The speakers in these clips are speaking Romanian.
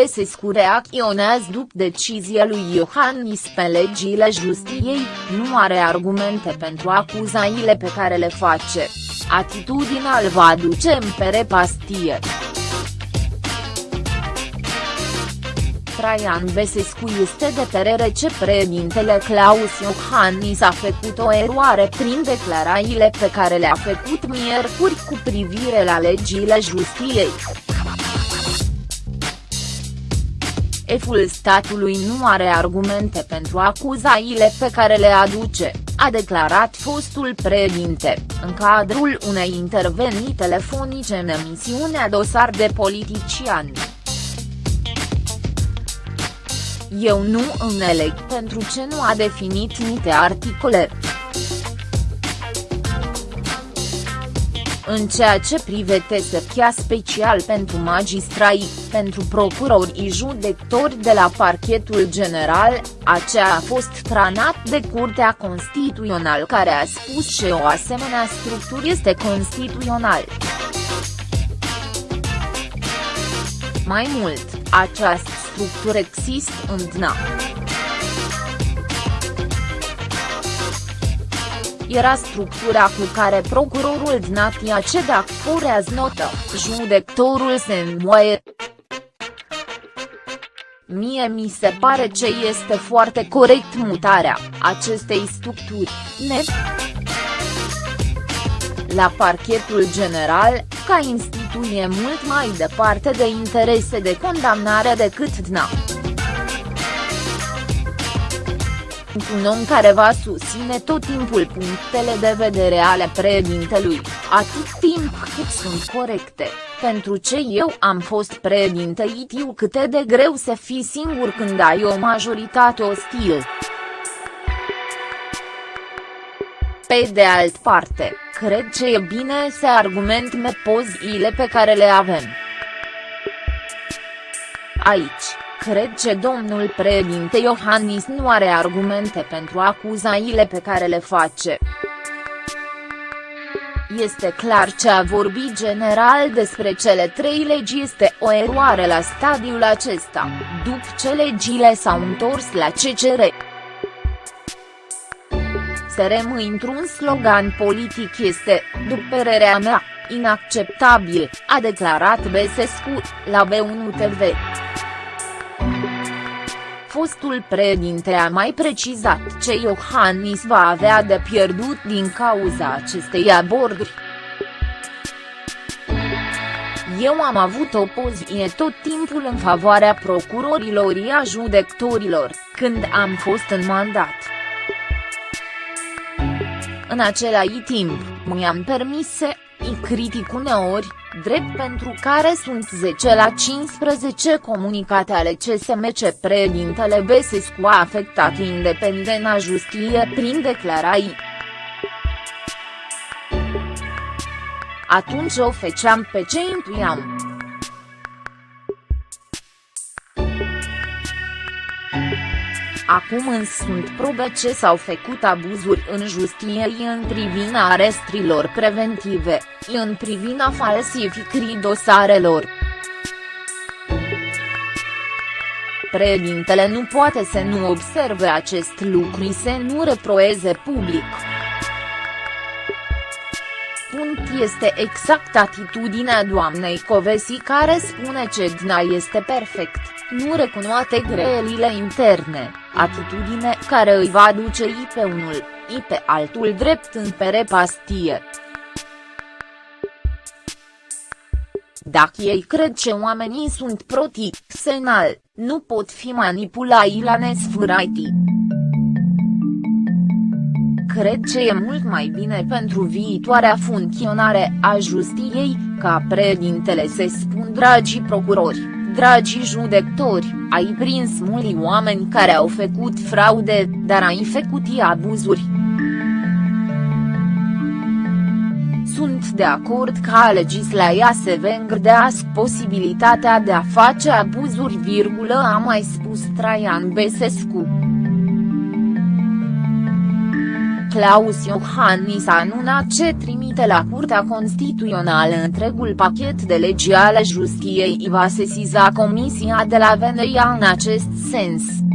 Besescu reacționează după decizia lui Iohannis pe legile justiției, nu are argumente pentru acuzaile pe care le face. Atitudinea îl va duce în pere pastie. Traian Besescu este de părere ce președintele Claus Iohannis a făcut o eroare prin declarațiile pe care le-a făcut miercuri cu privire la legile justiției. Eful statului nu are argumente pentru acuzațiile pe care le aduce, a declarat fostul președinte, în cadrul unei intervenții telefonice în emisiunea Dosar de politician. Eu nu înțeleg pentru ce nu a definit niște articole. În ceea ce privește secția special pentru magistrai, pentru procurori și judecători de la parchetul general, aceea a fost tranat de Curtea Constituțională care a spus că o asemenea structură este constituțional. Mai mult, această structură există în DNA. Era structura cu care procurorul Dnatia Cedac furează notă, judectorul se înmoaie. Mie mi se pare ce este foarte corect mutarea acestei structuri, net. La parchetul general, ca instituție mult mai departe de interese de condamnare decât DNA. Un om care va susține tot timpul punctele de vedere ale președintelui, atât timp cât sunt corecte, pentru ce eu am fost președinte știu cât de greu să fii singur când ai o majoritate ostilă. Pe de altă parte, cred că e bine să argumentăm poziile pe care le avem. Aici, cred că domnul președinte Iohannis nu are argumente pentru acuzaile pe care le face. Este clar ce a vorbit general despre cele trei legi este o eroare la stadiul acesta, după ce legile s-au întors la CCR. Să rămâi într-un slogan politic este, după părerea mea, inacceptabil, a declarat Besescu, la B1 TV. Fostul președinte a mai precizat ce Iohannis va avea de pierdut din cauza acestei aborduri. Eu am avut o poziție tot timpul în favoarea procurorilor și a judecătorilor, când am fost în mandat. În același timp, mi-am permis să îi critic uneori, drept pentru care sunt 10 la 15 comunicate ale CSM ce președintele Besescu a afectat independenta justiție prin declarații. Atunci o feceam pe ce intuiam. Acum însă sunt probe ce s-au făcut abuzuri în justiție în privința arestrilor preventive, în privina falsificării dosarelor. Președintele nu poate să nu observe acest lucru și să nu reproeze public. Punct este exact atitudinea doamnei Covesi care spune că DNA este perfect, nu recunoate greelile interne atitudine care îi va duce i pe unul, i pe altul drept în pere pastie. Dacă ei cred că oamenii sunt senal, nu pot fi manipulai la nesfâraitii. Cred că e mult mai bine pentru viitoarea funcționare a justiției, ca președintele să spun dragii procurori dragi judectori, ai prins mulți oameni care au făcut fraude, dar ai făcut abuzuri. De acord ca legislația să vengrească posibilitatea de a face abuzuri, virgulă a mai spus Traian Besescu. Claus Iohannis a anunțat ce trimite la Curtea Constituțională întregul pachet de legi ale justiției va sesiza Comisia de la Veneia în acest sens.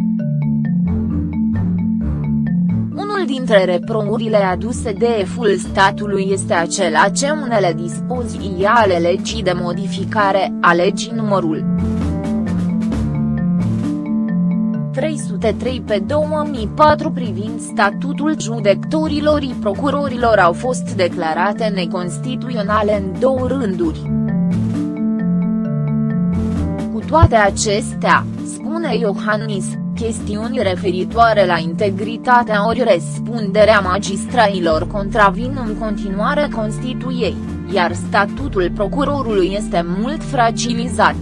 Dintre reprourile aduse de eful statului este acela ce unele dispoziții ale legii de modificare a legii numărul 303 pe 2004 privind statutul judecătorilor și procurorilor au fost declarate neconstituționale în două rânduri. Cu toate acestea, spune Iohannis, chestiuni referitoare la integritatea ori răspunderea magistrailor contravin în continuare Constituiei, iar statutul procurorului este mult fragilizat.